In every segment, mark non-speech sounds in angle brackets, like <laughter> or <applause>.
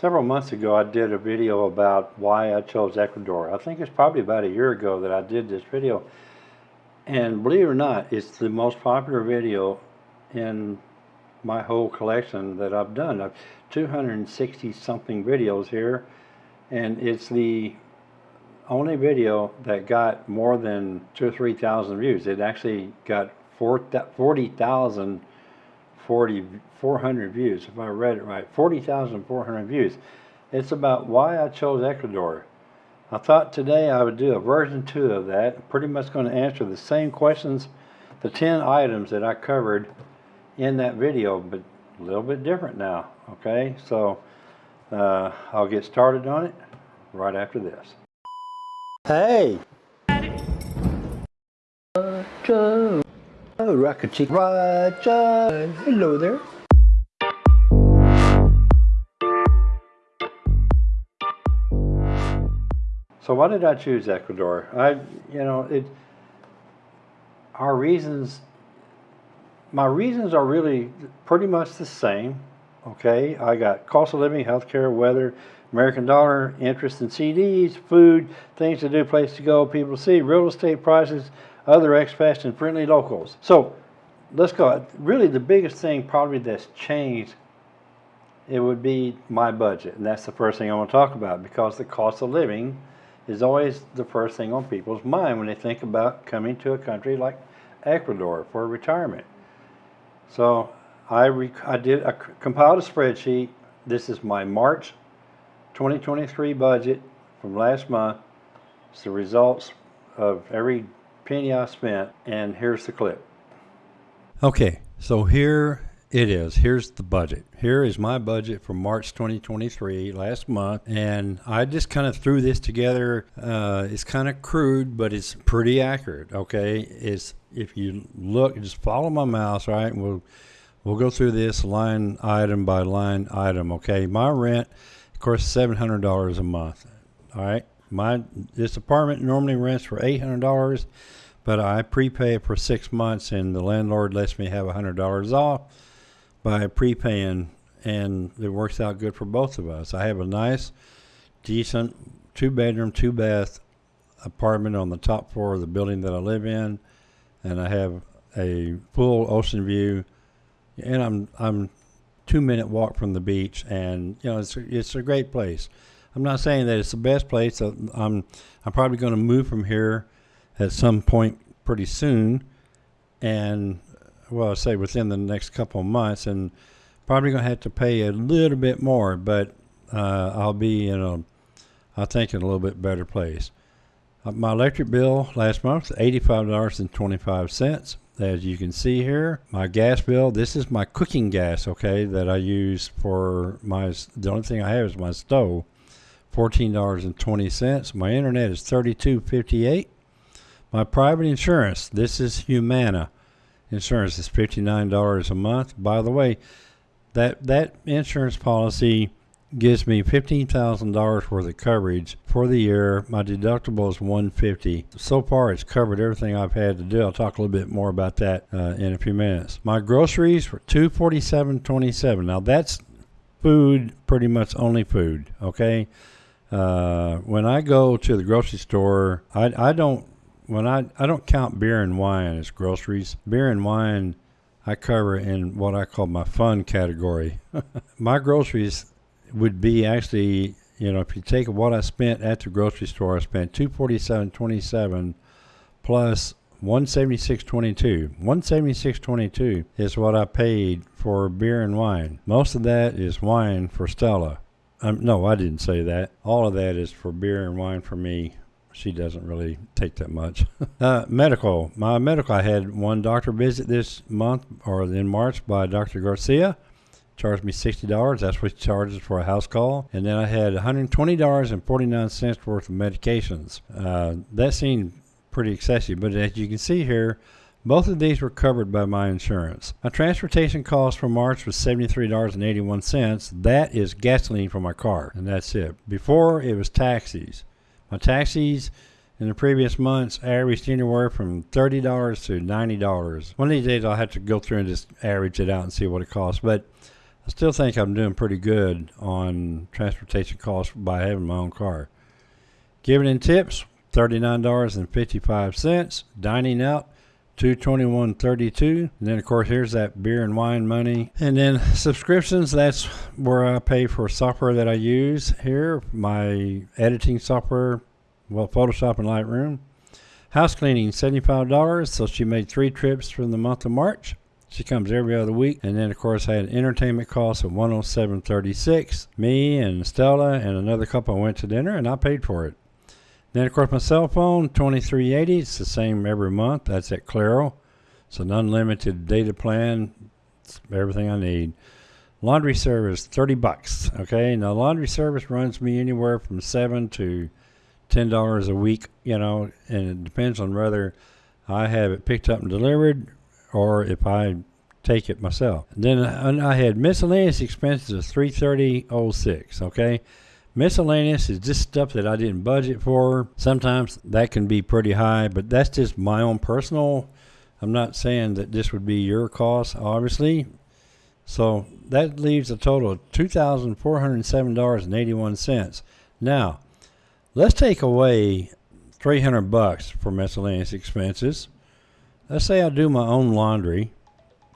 Several months ago, I did a video about why I chose Ecuador. I think it's probably about a year ago that I did this video. And believe it or not, it's the most popular video in my whole collection that I've done. I've 260 something videos here, and it's the only video that got more than two or 3,000 views. It actually got 40,000 40, 400 views, if I read it right, 40,400 views. It's about why I chose Ecuador. I thought today I would do a version 2 of that, pretty much going to answer the same questions, the 10 items that I covered in that video, but a little bit different now, okay? So uh, I'll get started on it right after this. Hey! Oh, Rocket Chick Roger. Hello there. So why did I choose Ecuador? I, you know, it. Our reasons. My reasons are really pretty much the same. Okay, I got cost of living, healthcare, weather, American dollar, interest in CDs, food, things to do, place to go, people to see, real estate prices, other expats, and friendly locals. So let's go. Really, the biggest thing probably that's changed it would be my budget, and that's the first thing I want to talk about because the cost of living is always the first thing on people's mind when they think about coming to a country like Ecuador for retirement. So I, I did I compiled a spreadsheet. This is my March 2023 budget from last month. It's the results of every penny I spent, and here's the clip. Okay, so here it is. Here's the budget. Here is my budget for March 2023, last month, and I just kind of threw this together. Uh, it's kind of crude, but it's pretty accurate. Okay, it's if you look, just follow my mouse, right? We'll we'll go through this line item by line item. Okay, my rent, of course, seven hundred dollars a month. All right, my this apartment normally rents for eight hundred dollars but I prepay it for six months, and the landlord lets me have a hundred dollars off by prepaying, and it works out good for both of us. I have a nice, decent two bedroom, two bath apartment on the top floor of the building that I live in, and I have a full ocean view, and I'm I'm two minute walk from the beach, and you know it's it's a great place. I'm not saying that it's the best place. I'm I'm probably going to move from here at some point pretty soon, and well, I say within the next couple of months, and probably going to have to pay a little bit more, but uh, I'll be in a, I think, in a little bit better place. Uh, my electric bill last month was $85.25. As you can see here, my gas bill, this is my cooking gas, okay, that I use for my, the only thing I have is my stove, $14.20. My internet is $32.58. My private insurance, this is Humana insurance, is $59 a month. By the way, that, that insurance policy gives me $15,000 worth of coverage for the year. My deductible is 150. So far, it's covered everything I've had to do. I'll talk a little bit more about that uh, in a few minutes. My groceries were 247.27. Now that's food, pretty much only food. Okay. Uh, when I go to the grocery store, I, I don't when I I don't count beer and wine as groceries. Beer and wine I cover in what I call my fun category. <laughs> my groceries would be actually, you know, if you take what I spent at the grocery store, I spent two forty seven twenty seven plus one seventy six twenty two. One seventy six twenty two is what I paid for beer and wine. Most of that is wine for Stella. Um, no, I didn't say that. All of that is for beer and wine for me she doesn't really take that much. <laughs> uh, medical. My medical, I had one doctor visit this month or in March by Dr. Garcia. Charged me $60. That's what he charges for a house call. And then I had $120.49 worth of medications. Uh, that seemed pretty excessive, but as you can see here, both of these were covered by my insurance. My transportation cost for March was $73.81. That is gasoline for my car, and that's it. Before, it was taxis. My taxis in the previous months averaged anywhere from $30 to $90. One of these days I'll have to go through and just average it out and see what it costs. But I still think I'm doing pretty good on transportation costs by having my own car. Giving in tips, thirty-nine dollars and fifty-five cents. Dining out, two twenty-one thirty-two. And then of course here's that beer and wine money. And then subscriptions, that's where I pay for software that I use here, my editing software, well, Photoshop and Lightroom. House cleaning, seventy-five dollars. So she made three trips from the month of March. She comes every other week. And then of course I had entertainment costs of one oh seven thirty-six. Me and Stella and another couple went to dinner and I paid for it. Then of course my cell phone, twenty-three eighty. It's the same every month. That's at Claro. It's an unlimited data plan. It's everything I need. Laundry service, thirty bucks. Okay. Now laundry service runs me anywhere from seven to ten dollars a week, you know, and it depends on whether I have it picked up and delivered or if I take it myself. Then I I had miscellaneous expenses of three thirty oh six. Okay. Miscellaneous is just stuff that I didn't budget for. Sometimes that can be pretty high, but that's just my own personal. I'm not saying that this would be your cost, obviously. So that leaves a total of two thousand four hundred seven dollars and eighty one cents. Now, let's take away three hundred bucks for miscellaneous expenses. Let's say I do my own laundry,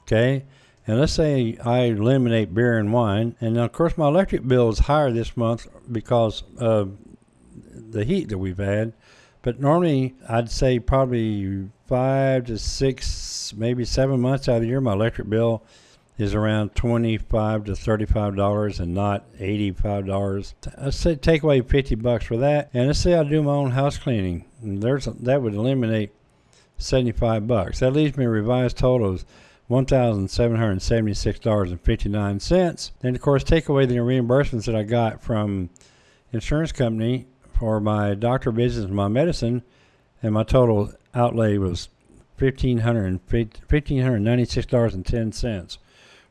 okay, and let's say I eliminate beer and wine, and of course my electric bill is higher this month because of the heat that we've had. But normally, I'd say probably five to six, maybe seven months out of the year, my electric bill is around twenty-five to thirty-five dollars, and not eighty-five dollars. I say take away fifty bucks for that, and let's say I do my own house cleaning. There's that would eliminate seventy-five bucks. That leaves me revised totals $1,776.59. Then, of course, take away the reimbursements that I got from insurance company for my doctor visits and my medicine, and my total outlay was $1,596.10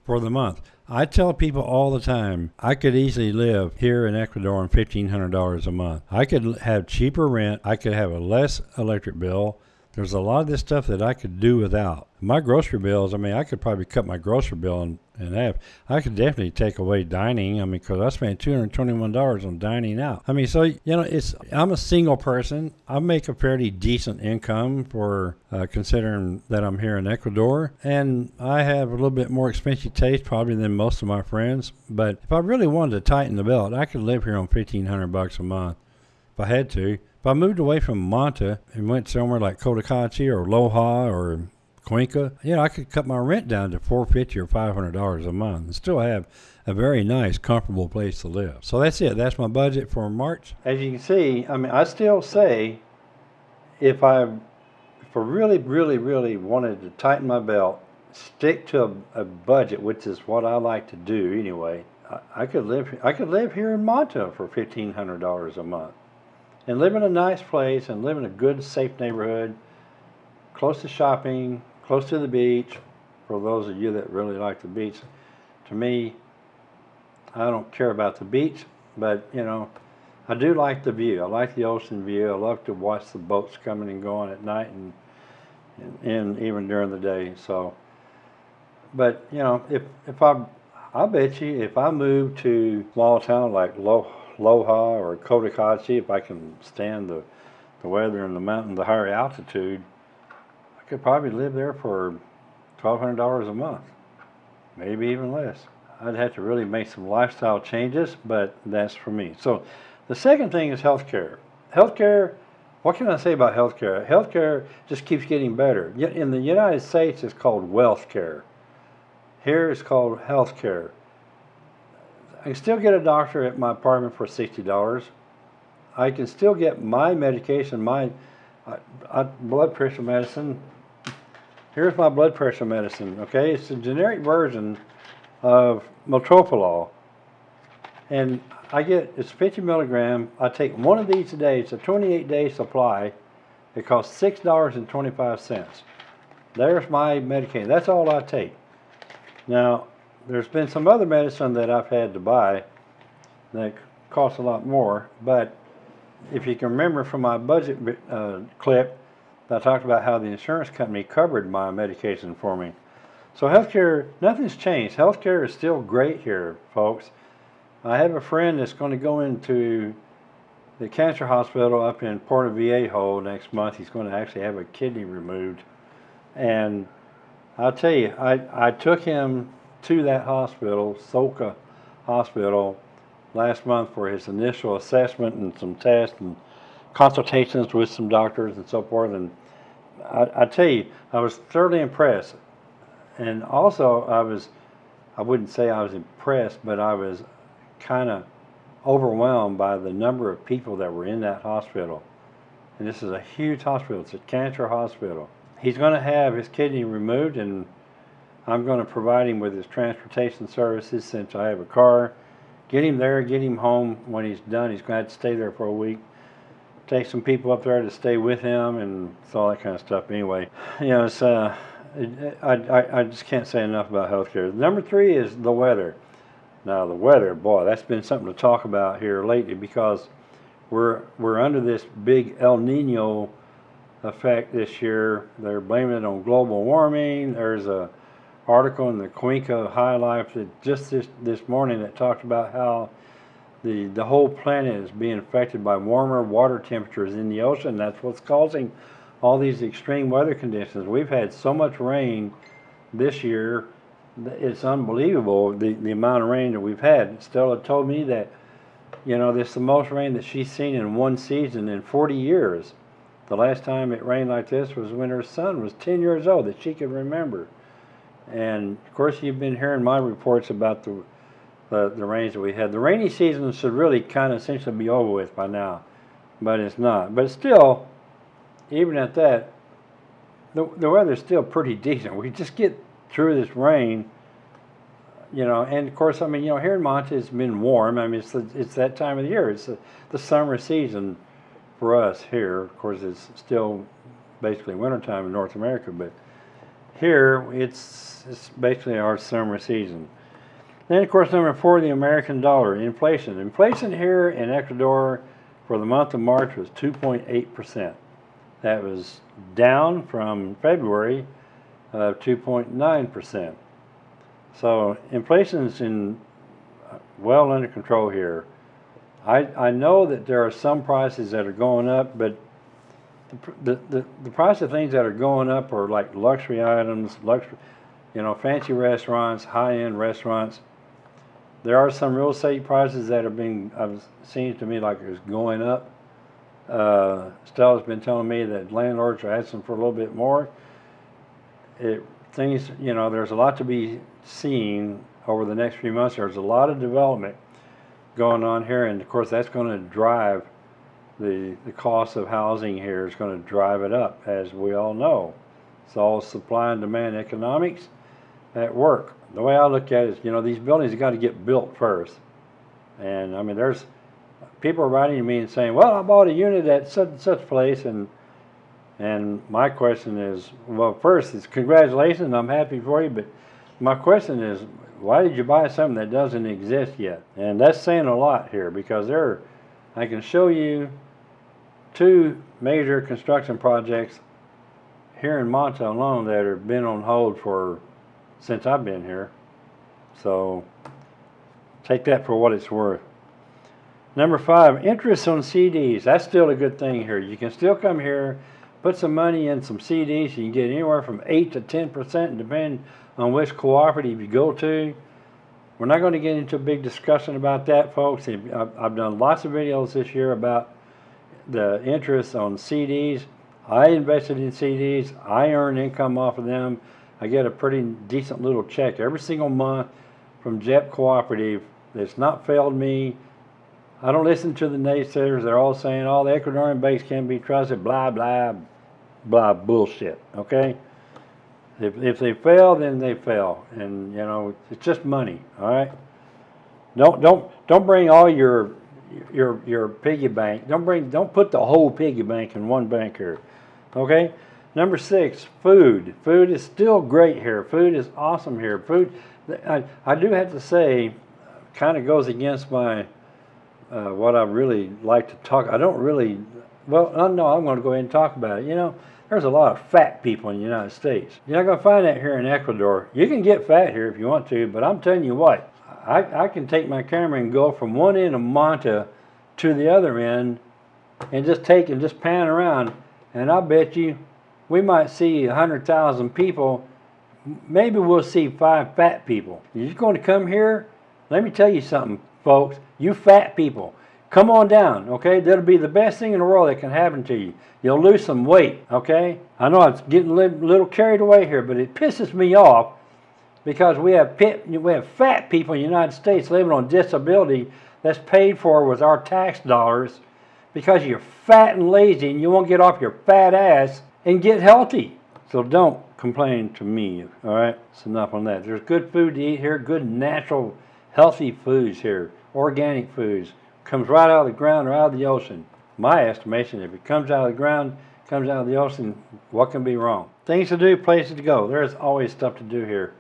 for the month. I tell people all the time, I could easily live here in Ecuador on $1,500 a month. I could have cheaper rent. I could have a less electric bill. There's a lot of this stuff that I could do without. My grocery bills, I mean, I could probably cut my grocery bill in, in half. I could definitely take away dining. I mean, because I spent $221 on dining out. I mean, so, you know, it's, I'm a single person. I make a fairly decent income for uh, considering that I'm here in Ecuador. And I have a little bit more expensive taste probably than most of my friends. But if I really wanted to tighten the belt, I could live here on 1500 bucks a month if I had to. If I moved away from Manta and went somewhere like Cotacachi or Loja or Cuenca, you know, I could cut my rent down to four fifty or five hundred dollars a month and still have a very nice, comfortable place to live. So that's it. That's my budget for March. As you can see, I mean, I still say if I if I really, really, really wanted to tighten my belt, stick to a, a budget, which is what I like to do anyway. I, I could live. I could live here in Manta for fifteen hundred dollars a month and live in a nice place and live in a good, safe neighborhood, close to shopping, close to the beach. For those of you that really like the beach, to me, I don't care about the beach, but you know, I do like the view. I like the ocean view. I love to watch the boats coming and going at night and and, and even during the day. So, but you know, if if I I bet you if I move to small town like Lo, Loja or Cotacachi, if I can stand the the weather and the mountain, the higher altitude, could probably live there for twelve hundred dollars a month, maybe even less. I'd have to really make some lifestyle changes, but that's for me. So, the second thing is healthcare. Healthcare. What can I say about healthcare? Healthcare just keeps getting better. In the United States, it's called wealth care. Here, it's called healthcare. I can still get a doctor at my apartment for sixty dollars. I can still get my medication, my uh, uh, blood pressure medicine. Here's my blood pressure medicine. Okay, it's a generic version of Metoprolol, and I get it's 50 milligram. I take one of these a day. It's a 28 day supply. It costs six dollars and 25 cents. There's my medication. That's all I take. Now, there's been some other medicine that I've had to buy that costs a lot more, but if you can remember from my budget uh, clip, I talked about how the insurance company covered my medication for me. So healthcare, nothing's changed. Healthcare is still great here, folks. I have a friend that's going to go into the cancer hospital up in Portoviejo next month. He's going to actually have a kidney removed. And I'll tell you, I, I took him to that hospital, SOLCA Hospital, last month for his initial assessment and some tests and consultations with some doctors and so forth. And I, I tell you, I was thoroughly impressed. And also, I was, I wouldn't say I was impressed, but I was kind of overwhelmed by the number of people that were in that hospital. And this is a huge hospital, it's a cancer hospital. He's going to have his kidney removed, and I'm going to provide him with his transportation services since I have a car. Get him there, get him home when he's done. He's going to have to stay there for a week. Take some people up there to stay with him, and all that kind of stuff. Anyway, you know, it's, uh, I, I, I just can't say enough about healthcare. Number three is the weather. Now the weather, boy, that's been something to talk about here lately because we're we're under this big El Nino effect this year. They're blaming it on global warming. There's a article in the Cuenca High Life that just this this morning that talked about how the the whole planet is being affected by warmer water temperatures in the ocean. That's what's causing all these extreme weather conditions. We've had so much rain this year it's unbelievable the, the amount of rain that we've had. Stella told me that, you know, this is the most rain that she's seen in one season in 40 years. The last time it rained like this was when her son was 10 years old that she could remember. And of course, you've been hearing my reports about the the, the rains that we had. The rainy season should really kind of essentially be over with by now, but it's not. But still, even at that, the the weather's still pretty decent. We just get through this rain, you know, and of course, I mean, you know, here in Manta it's been warm. I mean, it's it's that time of the year. It's the, the summer season for us here. Of course, it's still basically wintertime in North America, but here it's it's basically our summer season. Then, of course, number four, the American dollar, inflation. Inflation here in Ecuador for the month of March was 2.8 percent. That was down from February of 2.9%. So inflation is in uh, well under control here. I, I know that there are some prices that are going up, but the, the, the price of things that are going up are like luxury items, luxury, you know, fancy restaurants, high-end restaurants. There are some real estate prices that are being, I've seen to me like it's going up. Uh, Stella's been telling me that landlords are asking for a little bit more it, things, you know, there's a lot to be seen over the next few months. There's a lot of development going on here, and of course, that's going to drive the the cost of housing here is going to drive it up, as we all know. It's all supply and demand economics at work. The way I look at it is, you know, these buildings got to get built first. And I mean, there's people writing to me and saying, "Well, I bought a unit at such and such place, and and my question is, well, first, it's congratulations, I'm happy for you, but my question is, why did you buy something that doesn't exist yet? And that's saying a lot here because there, I can show you two major construction projects here in Manta alone that have been on hold for since I've been here. So take that for what it's worth. Number five, interest on CDs. That's still a good thing here. You can still come here put some money in some CDs. You can get anywhere from 8 to 10% depending on which cooperative you go to. We're not going to get into a big discussion about that, folks. I've done lots of videos this year about the interest on CDs. I invested in CDs. I earn income off of them. I get a pretty decent little check every single month from JEP Cooperative. It's not failed me. I don't listen to the naysayers. They're all saying all the Ecuadorian banks can't be trusted, blah, blah, blah bullshit. Okay. If if they fail, then they fail, and you know it's just money. All right. Don't don't don't bring all your your your piggy bank. Don't bring don't put the whole piggy bank in one bank here. Okay. Number six, food. Food is still great here. Food is awesome here. Food. I I do have to say, kind of goes against my uh, what I really like to talk. I don't really. Well, no, I'm going to go ahead and talk about it. You know, there's a lot of fat people in the United States. You're not going to find that here in Ecuador. You can get fat here if you want to, but I'm telling you what, I, I can take my camera and go from one end of Manta to the other end and just take and just pan around, and I bet you we might see a hundred thousand people. Maybe we'll see five fat people. You're going to come here. Let me tell you something, folks. You fat people, come on down, okay? That'll be the best thing in the world that can happen to you. You'll lose some weight, okay? I know it's getting a little, little carried away here, but it pisses me off because we have pit, we have fat people in the United States living on disability that's paid for with our tax dollars because you're fat and lazy and you won't get off your fat ass and get healthy. So don't complain to me, all right? It's enough on that. There's good food to eat here, good natural, healthy foods here, organic foods. Comes right out of the ground or out of the ocean. My estimation, if it comes out of the ground, comes out of the ocean, what can be wrong? Things to do, places to go. There's always stuff to do here.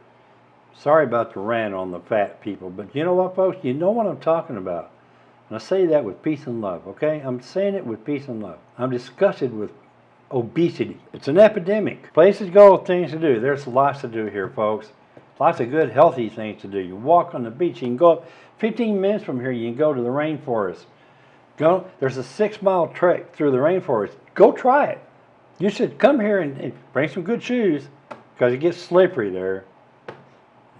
Sorry about the rant on the fat people, but you know what, folks? You know what I'm talking about. And I say that with peace and love, okay? I'm saying it with peace and love. I'm disgusted with obesity. It's an epidemic. Places to go, things to do. There's lots to do here, folks. Lots of good, healthy things to do. You walk on the beach. You can go 15 minutes from here. You can go to the rainforest. Go. There's a six-mile trek through the rainforest. Go try it. You should come here and, and bring some good shoes because it gets slippery there.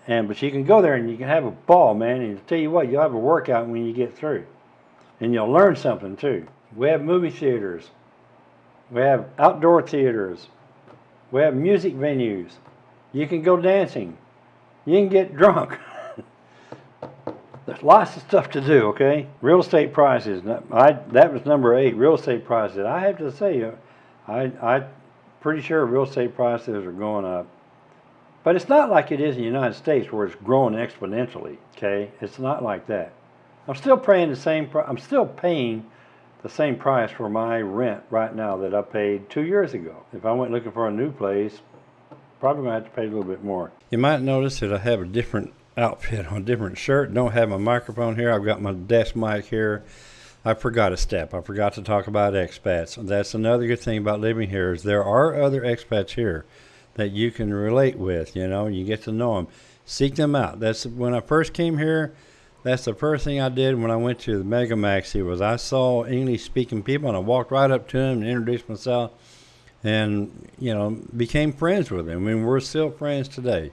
And but you can go there and you can have a ball, man. And I tell you what, you'll have a workout when you get through, and you'll learn something too. We have movie theaters, we have outdoor theaters, we have music venues. You can go dancing, you can get drunk. <laughs> There's lots of stuff to do. Okay, real estate prices. I that was number eight. Real estate prices. I have to say, uh, I I pretty sure real estate prices are going up. But it's not like it is in the United States where it's growing exponentially, okay? It's not like that. I'm still paying the same I'm still paying the same price for my rent right now that I paid two years ago. If I went looking for a new place, probably gonna have to pay a little bit more. You might notice that I have a different outfit on a different shirt. Don't have my microphone here. I've got my desk mic here. I forgot a step. I forgot to talk about expats. That's another good thing about living here is there are other expats here that you can relate with. You know, you get to know them. Seek them out. That's when I first came here. That's the first thing I did when I went to the Mega Maxi was I saw English speaking people and I walked right up to them and introduced myself and you know became friends with them. I mean, we're still friends today.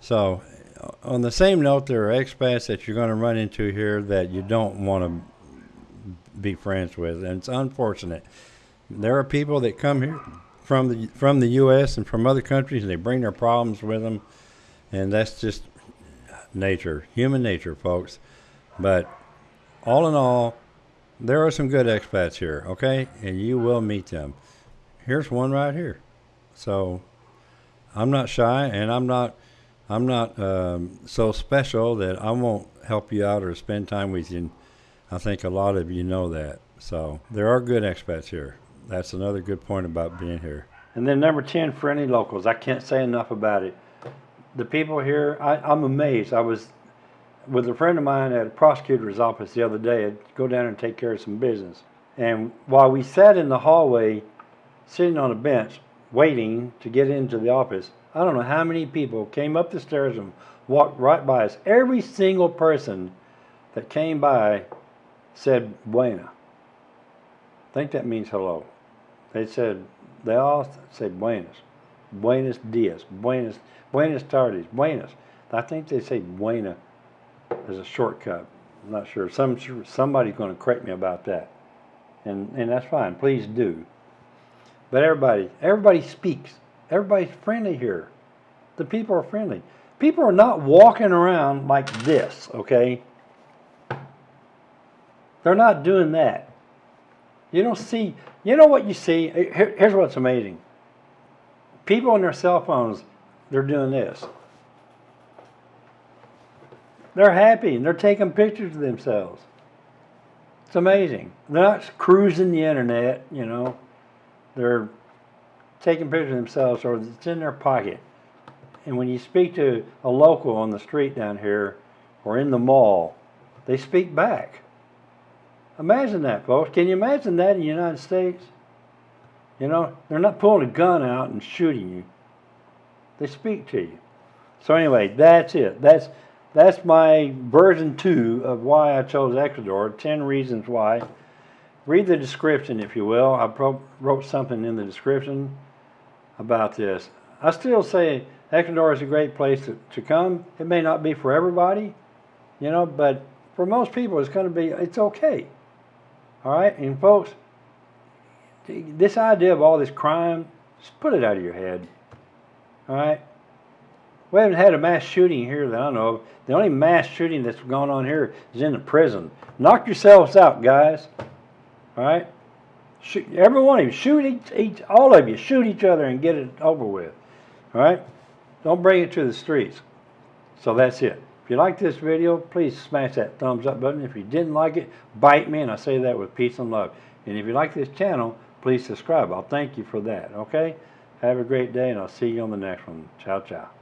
So, on the same note, there are expats that you're going to run into here that you don't want to be friends with, and it's unfortunate. There are people that come here from the from the U.S. and from other countries, and they bring their problems with them, and that's just nature, human nature, folks. But all in all, there are some good expats here, okay, and you will meet them. Here's one right here. So I'm not shy, and I'm not I'm not um, so special that I won't help you out or spend time with you. I think a lot of you know that. So there are good expats here that's another good point about being here. And then number 10, for any locals. I can't say enough about it. The people here, I, I'm amazed. I was with a friend of mine at a prosecutor's office the other day. I'd go down and take care of some business. And while we sat in the hallway, sitting on a bench, waiting to get into the office, I don't know how many people came up the stairs and walked right by us. Every single person that came by said buena. I think that means hello. They said, they all said buenos, buenos dias, buenos, buenas tardes, buenos. I think they say buena as a shortcut. I'm not sure. Some somebody's going to correct me about that, and and that's fine. Please do. But everybody, everybody speaks. Everybody's friendly here. The people are friendly. People are not walking around like this. Okay. They're not doing that. You don't see, you know what you see? Here, here's what's amazing. People on their cell phones, they're doing this. They're happy and they're taking pictures of themselves. It's amazing. They're not cruising the internet, you know. They're taking pictures of themselves or it's in their pocket. And when you speak to a local on the street down here or in the mall, they speak back. Imagine that, folks. Can you imagine that in the United States? You know, they're not pulling a gun out and shooting you. They speak to you. So anyway, that's it. That's that's my version two of why I chose Ecuador. Ten reasons why. Read the description, if you will. I wrote something in the description about this. I still say Ecuador is a great place to, to come. It may not be for everybody, you know, but for most people, it's going to be. It's okay. All right, and folks, this idea of all this crime, just put it out of your head. All right. We haven't had a mass shooting here that I know of. The only mass shooting that's gone on here is in the prison. Knock yourselves out, guys. All right. Shoot, every one of you, shoot each, each, all of you, shoot each other and get it over with. All right. Don't bring it to the streets. So that's it. If you like this video, please smash that thumbs up button. If you didn't like it, bite me, and I say that with peace and love. And if you like this channel, please subscribe. I'll thank you for that. Okay. Have a great day, and I'll see you on the next one. Ciao, ciao.